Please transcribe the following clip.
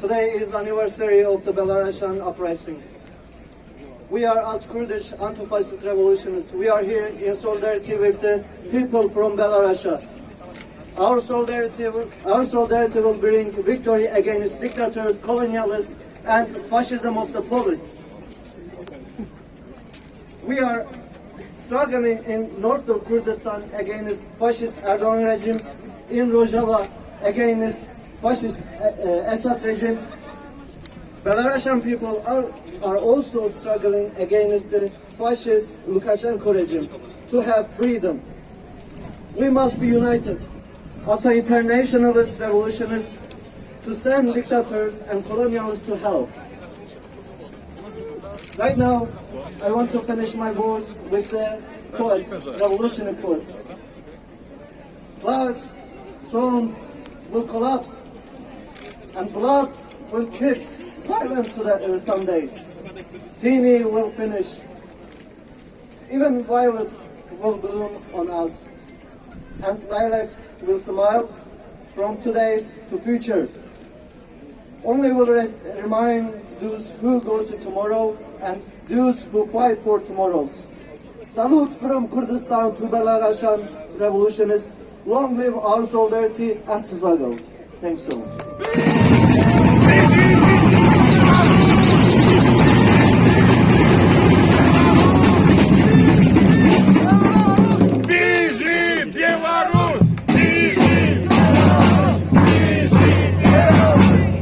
Today is anniversary of the Belarusian uprising. We are as Kurdish anti-fascist revolutionists. We are here in solidarity with the people from Belarus. Our solidarity, will, our solidarity will bring victory against dictators, colonialists, and fascism of the police. We are struggling in north of Kurdistan against fascist Erdogan regime, in Rojava against fascist uh, uh, Assad regime. Belarusian people are, are also struggling against the fascist Lukashenko regime to have freedom. We must be united as an internationalist revolutionist to send dictators and colonialists to hell. Right now, I want to finish my words with the quote, revolutionary quote. Clouds, thrones will collapse, and blood will keep silent someday. Tini will finish. Even violet will bloom on us, and lilacs will smile from today's to future. Only will re- remind those who go to tomorrow and those who fight for tomorrows. Salute from Kurdistan to Belarusian revolutionists. Long live our solidarity and struggle. Thanks so much.